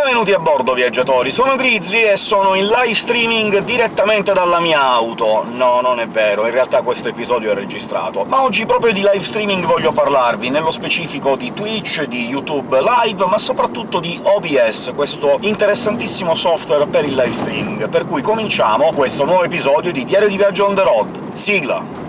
Benvenuti a bordo, viaggiatori! Sono Grizzly e sono in live streaming direttamente dalla mia auto. No, non è vero, in realtà questo episodio è registrato. Ma oggi proprio di live streaming voglio parlarvi, nello specifico di Twitch, di YouTube Live, ma soprattutto di OBS, questo interessantissimo software per il live streaming. Per cui cominciamo questo nuovo episodio di Diario di Viaggio on the road. Sigla!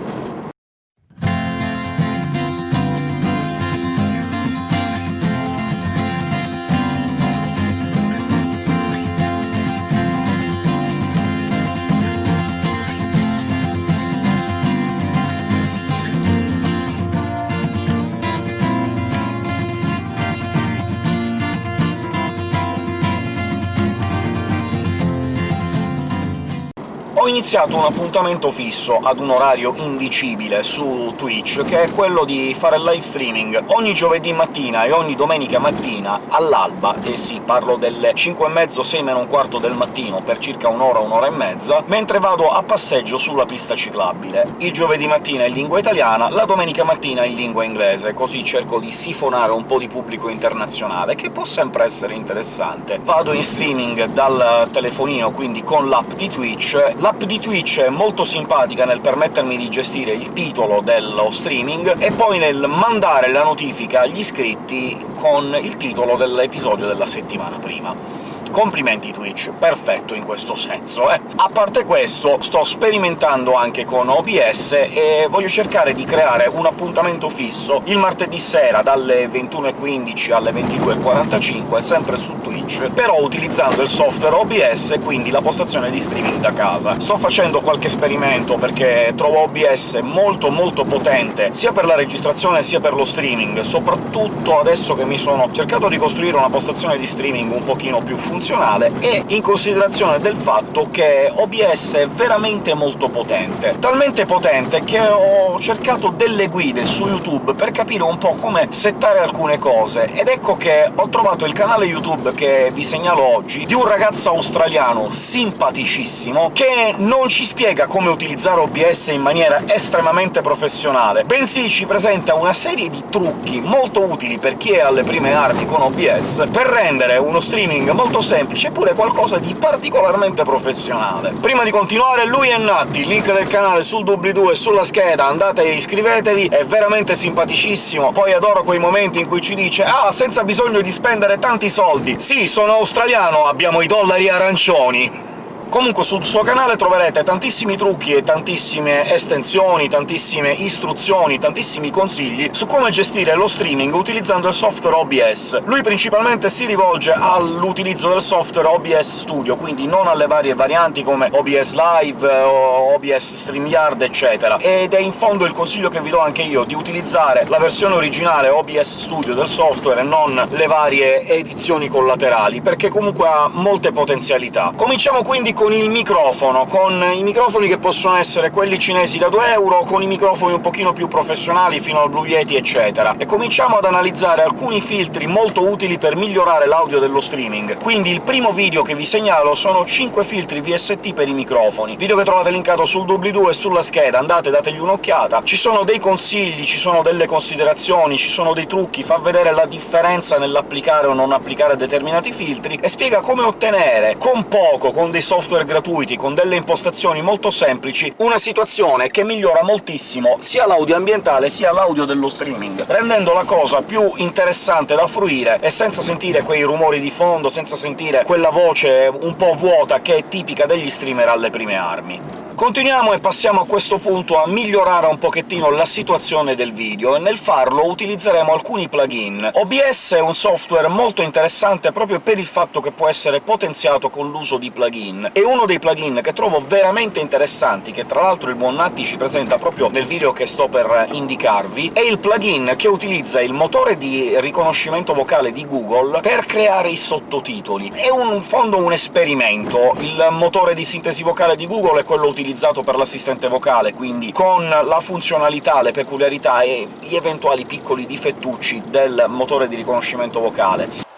Iniziato un appuntamento fisso ad un orario indicibile su Twitch, che è quello di fare live streaming ogni giovedì mattina e ogni domenica mattina all'alba, e sì, parlo delle 5 e mezzo, 6 meno un quarto del mattino, per circa un'ora, un'ora e mezza, mentre vado a passeggio sulla pista ciclabile. Il giovedì mattina in lingua italiana, la domenica mattina in lingua inglese, così cerco di sifonare un po' di pubblico internazionale, che può sempre essere interessante. Vado in streaming dal telefonino, quindi con l'app di Twitch, L'app di Twitch è molto simpatica nel permettermi di gestire il titolo dello streaming e poi nel mandare la notifica agli iscritti con il titolo dell'episodio della settimana prima. Complimenti Twitch, perfetto in questo senso, eh! A parte questo, sto sperimentando anche con OBS e voglio cercare di creare un appuntamento fisso il martedì sera dalle 21.15 alle 22.45, sempre su Twitch, però utilizzando il software OBS, quindi la postazione di streaming da casa. Sto facendo qualche esperimento perché trovo OBS molto molto potente, sia per la registrazione sia per lo streaming, soprattutto adesso che mi sono cercato di costruire una postazione di streaming un pochino più funzionale funzionale e in considerazione del fatto che OBS è veramente molto potente. Talmente potente che ho cercato delle guide su YouTube per capire un po' come settare alcune cose, ed ecco che ho trovato il canale YouTube che vi segnalo oggi, di un ragazzo australiano simpaticissimo, che non ci spiega come utilizzare OBS in maniera estremamente professionale, bensì ci presenta una serie di trucchi molto utili per chi è alle prime armi con OBS, per rendere uno streaming molto semplice, eppure qualcosa di particolarmente professionale. Prima di continuare, lui è Natti, link del canale sul doobly-doo e sulla scheda, andate e iscrivetevi, è veramente simpaticissimo. Poi adoro quei momenti in cui ci dice «Ah, senza bisogno di spendere tanti soldi! Sì, sono australiano, abbiamo i dollari arancioni!» Comunque sul suo canale troverete tantissimi trucchi e tantissime estensioni, tantissime istruzioni, tantissimi consigli su come gestire lo streaming utilizzando il software OBS. Lui principalmente si rivolge all'utilizzo del software OBS Studio, quindi non alle varie varianti come OBS Live OBS StreamYard, eccetera, ed è in fondo il consiglio che vi do anche io, di utilizzare la versione originale OBS Studio del software e non le varie edizioni collaterali, perché comunque ha molte potenzialità. Cominciamo quindi con il microfono, con i microfoni che possono essere quelli cinesi da 2 euro, con i microfoni un pochino più professionali, fino al Blue Yeti, eccetera. E cominciamo ad analizzare alcuni filtri molto utili per migliorare l'audio dello streaming. Quindi il primo video che vi segnalo sono 5 filtri VST per i microfoni, video che trovate linkato sul doobly-doo e sulla scheda, andate dategli un'occhiata. Ci sono dei consigli, ci sono delle considerazioni, ci sono dei trucchi, fa vedere la differenza nell'applicare o non applicare determinati filtri, e spiega come ottenere, con poco, con dei software software gratuiti con delle impostazioni molto semplici, una situazione che migliora moltissimo sia l'audio ambientale sia l'audio dello streaming, rendendo la cosa più interessante da fruire e senza sentire quei rumori di fondo, senza sentire quella voce un po' vuota che è tipica degli streamer alle prime armi. Continuiamo e passiamo a questo punto a migliorare un pochettino la situazione del video, e nel farlo utilizzeremo alcuni plugin. OBS è un software molto interessante proprio per il fatto che può essere potenziato con l'uso di plugin, e uno dei plugin che trovo veramente interessanti, che tra l'altro il buon Natti ci presenta proprio nel video che sto per indicarvi, è il plugin che utilizza il motore di riconoscimento vocale di Google per creare i sottotitoli. È un, in fondo un esperimento. Il motore di sintesi vocale di Google è quello utilizzato utilizzato per l'assistente vocale, quindi con la funzionalità, le peculiarità e gli eventuali piccoli difettucci del motore di riconoscimento vocale.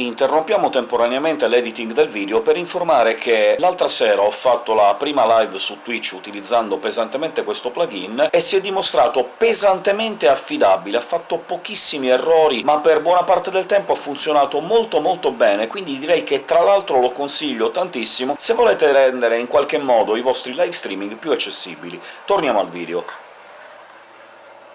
Interrompiamo temporaneamente l'editing del video per informare che l'altra sera ho fatto la prima live su Twitch utilizzando pesantemente questo plugin, e si è dimostrato pesantemente affidabile, ha fatto pochissimi errori, ma per buona parte del tempo ha funzionato molto molto bene, quindi direi che tra l'altro lo consiglio tantissimo se volete rendere in qualche modo i vostri live streaming più accessibili. Torniamo al video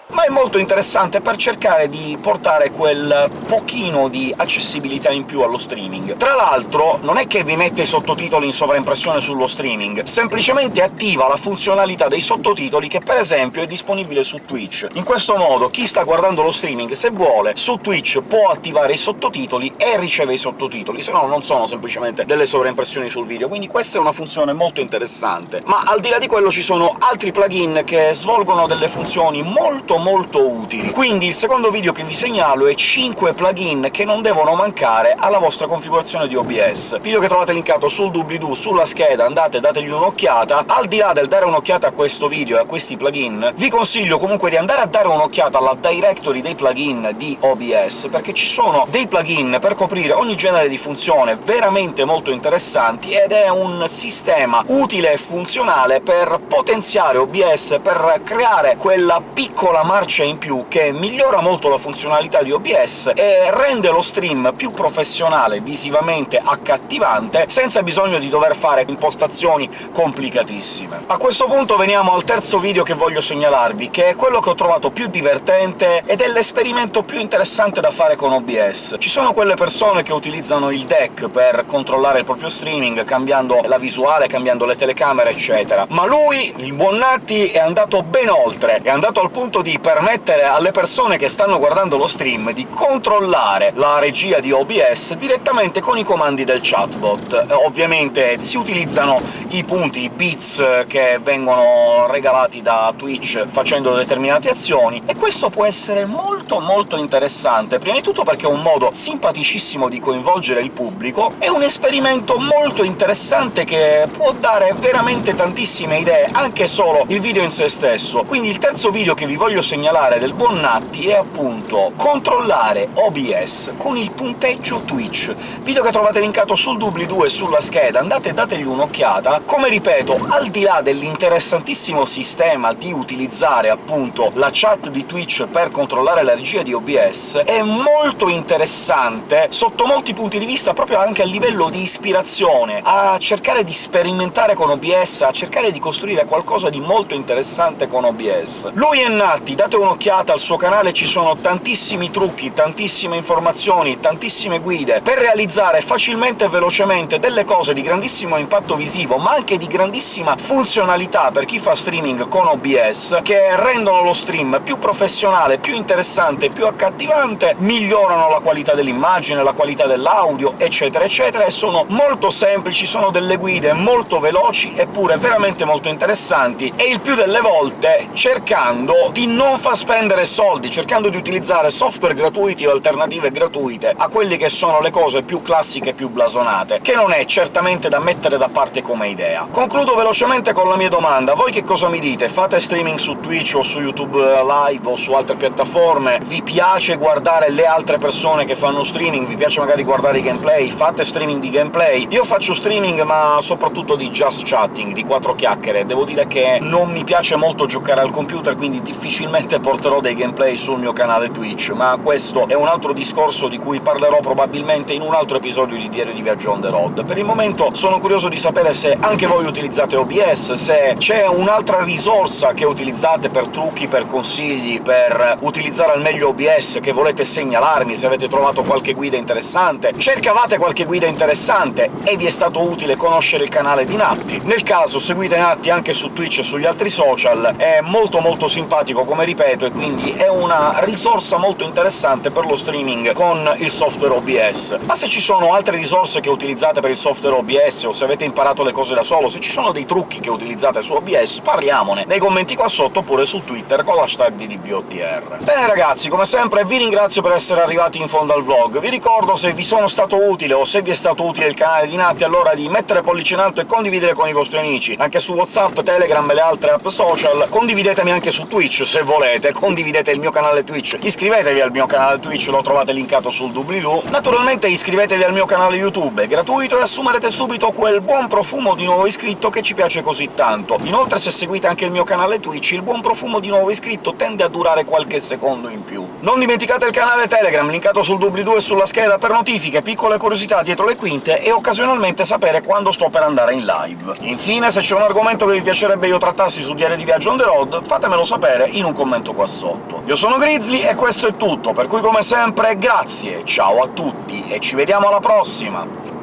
ma è molto interessante per cercare di portare quel pochino di accessibilità in più allo streaming. Tra l'altro non è che vi mette i sottotitoli in sovraimpressione sullo streaming, semplicemente attiva la funzionalità dei sottotitoli che per esempio è disponibile su Twitch. In questo modo chi sta guardando lo streaming, se vuole, su Twitch può attivare i sottotitoli e riceve i sottotitoli, se no non sono semplicemente delle sovraimpressioni sul video, quindi questa è una funzione molto interessante. Ma al di là di quello ci sono altri plugin che svolgono delle funzioni molto molto molto utili. Quindi il secondo video che vi segnalo è 5 plugin che non devono mancare alla vostra configurazione di OBS. Video che trovate linkato sul doobly-doo, sulla scheda, andate dategli un'occhiata. Al di là del dare un'occhiata a questo video e a questi plugin, vi consiglio comunque di andare a dare un'occhiata alla directory dei plugin di OBS, perché ci sono dei plugin per coprire ogni genere di funzione veramente molto interessanti, ed è un sistema utile e funzionale per potenziare OBS, per creare quella piccola marcia in più che migliora molto la funzionalità di OBS e rende lo stream più professionale, visivamente accattivante, senza bisogno di dover fare impostazioni complicatissime. A questo punto veniamo al terzo video che voglio segnalarvi, che è quello che ho trovato più divertente ed è l'esperimento più interessante da fare con OBS. Ci sono quelle persone che utilizzano il deck per controllare il proprio streaming, cambiando la visuale, cambiando le telecamere, eccetera. Ma lui, il buon Natti, è andato ben oltre, è andato al punto di permettere alle persone che stanno guardando lo stream di controllare la regia di OBS direttamente con i comandi del chatbot. Ovviamente si utilizzano i punti, i bits che vengono regalati da Twitch facendo determinate azioni, e questo può essere molto molto interessante, prima di tutto perché è un modo simpaticissimo di coinvolgere il pubblico, è un esperimento molto interessante che può dare veramente tantissime idee, anche solo il video in se stesso. Quindi il terzo video che vi voglio segnalare del buon Natti è appunto controllare OBS con il punteggio Twitch, video che trovate linkato sul doobly-doo e sulla scheda, andate e dategli un'occhiata. Come ripeto, al di là dell'interessantissimo sistema di utilizzare appunto la chat di Twitch per controllare la regia di OBS, è molto interessante sotto molti punti di vista, proprio anche a livello di ispirazione, a cercare di sperimentare con OBS, a cercare di costruire qualcosa di molto interessante con OBS. Lui è Natti, date un'occhiata al suo canale, ci sono tantissimi trucchi, tantissime informazioni, tantissime guide per realizzare facilmente e velocemente delle cose di grandissimo impatto visivo, ma anche di grandissima funzionalità per chi fa streaming con OBS, che rendono lo stream più professionale, più interessante, più accattivante, migliorano la qualità dell'immagine, la qualità dell'audio, eccetera eccetera, e sono molto semplici, sono delle guide molto veloci, eppure veramente molto interessanti, e il più delle volte cercando di non non fa spendere soldi, cercando di utilizzare software gratuiti o alternative gratuite a quelle che sono le cose più classiche e più blasonate, che non è certamente da mettere da parte come idea. Concludo velocemente con la mia domanda. Voi che cosa mi dite? Fate streaming su Twitch o su YouTube Live o su altre piattaforme? Vi piace guardare le altre persone che fanno streaming? Vi piace magari guardare i gameplay? Fate streaming di gameplay? Io faccio streaming, ma soprattutto di just chatting, di quattro chiacchiere. Devo dire che non mi piace molto giocare al computer, quindi difficilmente Probabilmente porterò dei gameplay sul mio canale Twitch, ma questo è un altro discorso di cui parlerò probabilmente in un altro episodio di Diario di Viaggio on the road. Per il momento sono curioso di sapere se anche voi utilizzate OBS, se c'è un'altra risorsa che utilizzate per trucchi, per consigli, per utilizzare al meglio OBS, che volete segnalarmi, se avete trovato qualche guida interessante, cercavate qualche guida interessante e vi è stato utile conoscere il canale di Natti. Nel caso seguite Natti anche su Twitch e sugli altri social, è molto molto simpatico come ripeto, e quindi è una risorsa molto interessante per lo streaming con il software OBS. Ma se ci sono altre risorse che utilizzate per il software OBS, o se avete imparato le cose da solo, se ci sono dei trucchi che utilizzate su OBS, parliamone nei commenti qua sotto, oppure su Twitter con l'hashtag di DBOTR. Bene ragazzi, come sempre vi ringrazio per essere arrivati in fondo al vlog. Vi ricordo, se vi sono stato utile o se vi è stato utile il canale di Natti, allora di mettere pollice in alto e condividere con i vostri amici, anche su WhatsApp, Telegram e le altre app social. Condividetemi anche su Twitch, se volete volete, condividete il mio canale Twitch, iscrivetevi al mio canale Twitch, lo trovate linkato sul doobly-doo. Naturalmente iscrivetevi al mio canale YouTube, è gratuito e assumerete subito quel buon profumo di nuovo iscritto che ci piace così tanto. Inoltre se seguite anche il mio canale Twitch, il buon profumo di nuovo iscritto tende a durare qualche secondo in più. Non dimenticate il canale Telegram, linkato sul doobly-doo e sulla scheda per notifiche, piccole curiosità dietro le quinte e occasionalmente sapere quando sto per andare in live. Infine, se c'è un argomento che vi piacerebbe io trattassi su Diario di Viaggio on the road, fatemelo sapere in un commento qua sotto. Io sono Grizzly e questo è tutto, per cui come sempre grazie, ciao a tutti, e ci vediamo alla prossima!